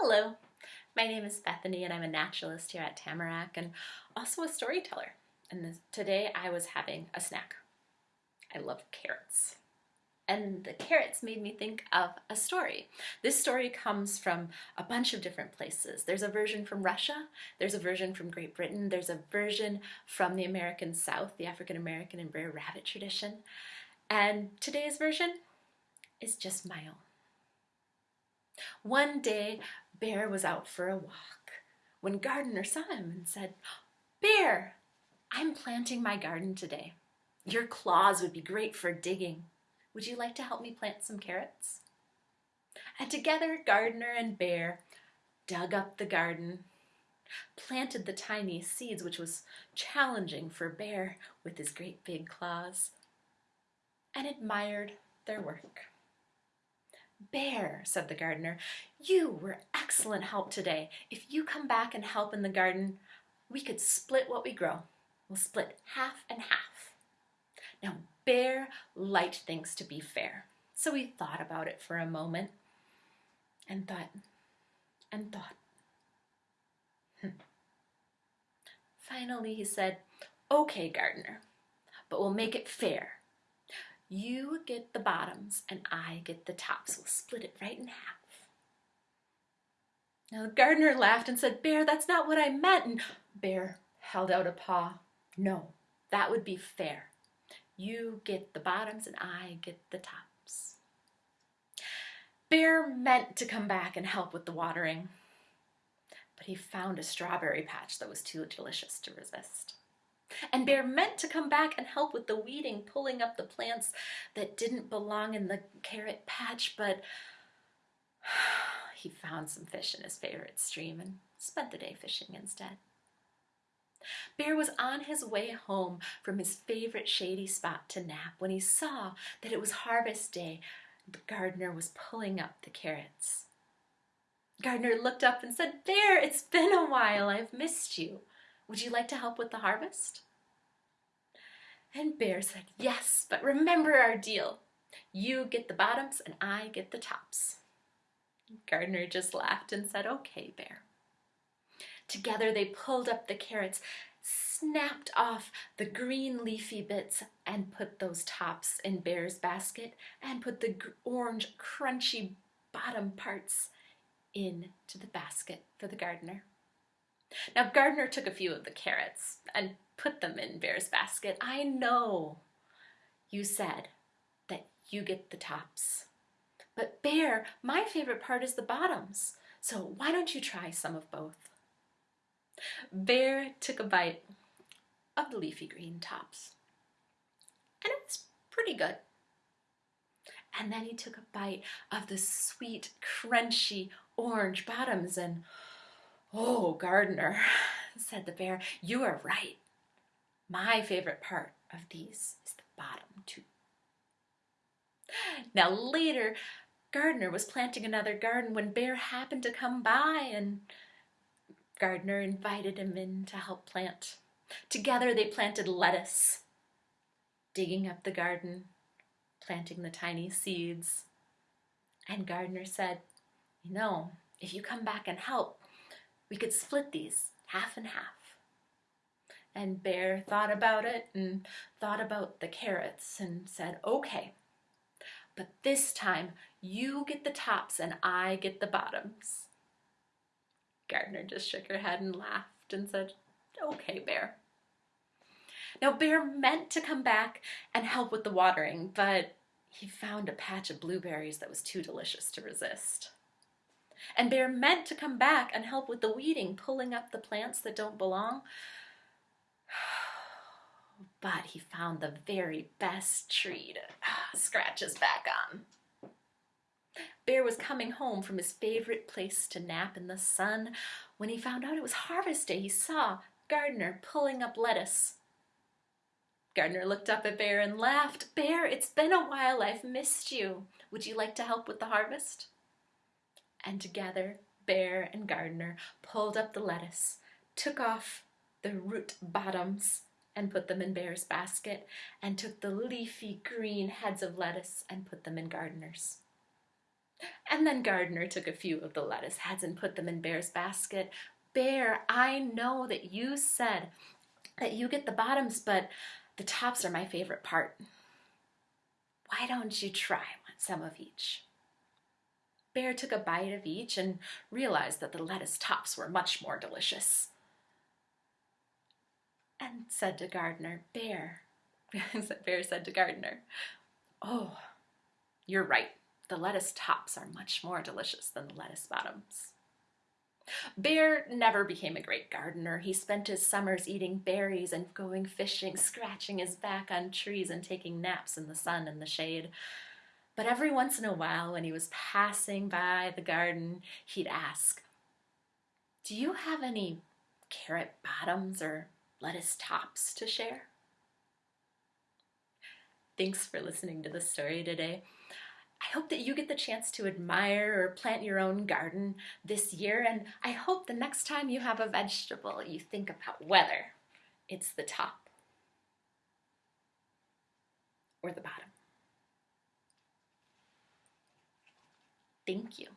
Hello, my name is Bethany and I'm a naturalist here at Tamarack and also a storyteller. And this, today I was having a snack. I love carrots. And the carrots made me think of a story. This story comes from a bunch of different places. There's a version from Russia, there's a version from Great Britain, there's a version from the American South, the African American and Brer Rabbit tradition. And today's version is just my own. One day, Bear was out for a walk when Gardener saw him and said, Bear, I'm planting my garden today. Your claws would be great for digging. Would you like to help me plant some carrots? And together, Gardener and Bear dug up the garden, planted the tiny seeds, which was challenging for Bear with his great big claws, and admired their work. Bear, said the gardener, you were excellent help today. If you come back and help in the garden, we could split what we grow. We'll split half and half. Now, Bear liked things to be fair, so he thought about it for a moment and thought and thought. Hmm. Finally, he said, Okay, gardener, but we'll make it fair. You get the bottoms and I get the tops. We'll split it right in half. Now the gardener laughed and said, Bear, that's not what I meant. And Bear held out a paw. No, that would be fair. You get the bottoms and I get the tops. Bear meant to come back and help with the watering, but he found a strawberry patch that was too delicious to resist. And Bear meant to come back and help with the weeding, pulling up the plants that didn't belong in the carrot patch, but he found some fish in his favorite stream and spent the day fishing instead. Bear was on his way home from his favorite shady spot to nap when he saw that it was harvest day. The gardener was pulling up the carrots. Gardener looked up and said, Bear, it's been a while. I've missed you. Would you like to help with the harvest? And Bear said, Yes, but remember our deal. You get the bottoms and I get the tops. Gardener just laughed and said, Okay, Bear. Together they pulled up the carrots, snapped off the green leafy bits and put those tops in Bear's basket and put the orange crunchy bottom parts into the basket for the gardener. Now Gardener took a few of the carrots and put them in Bear's basket. I know you said that you get the tops. But Bear, my favorite part is the bottoms. So why don't you try some of both? Bear took a bite of the leafy green tops. And it was pretty good. And then he took a bite of the sweet, crunchy orange bottoms and Oh, gardener, said the bear, you are right. My favorite part of these is the bottom too. Now later, Gardener was planting another garden when Bear happened to come by and Gardener invited him in to help plant. Together they planted lettuce, digging up the garden, planting the tiny seeds. And Gardener said, you know, if you come back and help, we could split these half and half. And Bear thought about it and thought about the carrots and said, okay, but this time you get the tops and I get the bottoms. Gardener just shook her head and laughed and said, okay, Bear. Now, Bear meant to come back and help with the watering, but he found a patch of blueberries that was too delicious to resist. And Bear meant to come back and help with the weeding, pulling up the plants that don't belong. But he found the very best tree to scratch his back on. Bear was coming home from his favorite place to nap in the sun. When he found out it was harvest day, he saw Gardener pulling up lettuce. Gardener looked up at Bear and laughed. Bear, it's been a while. I've missed you. Would you like to help with the harvest? And together, Bear and Gardener pulled up the lettuce, took off the root bottoms, and put them in Bear's basket, and took the leafy green heads of lettuce and put them in Gardener's. And then Gardener took a few of the lettuce heads and put them in Bear's basket. Bear, I know that you said that you get the bottoms, but the tops are my favorite part. Why don't you try some of each? Bear took a bite of each and realized that the lettuce tops were much more delicious. And said to Gardener, Bear, Bear said to Gardener, Oh, you're right. The lettuce tops are much more delicious than the lettuce bottoms. Bear never became a great gardener. He spent his summers eating berries and going fishing, scratching his back on trees and taking naps in the sun and the shade. But every once in a while, when he was passing by the garden, he'd ask, Do you have any carrot bottoms or lettuce tops to share? Thanks for listening to the story today. I hope that you get the chance to admire or plant your own garden this year, and I hope the next time you have a vegetable, you think about whether it's the top or the bottom. Thank you.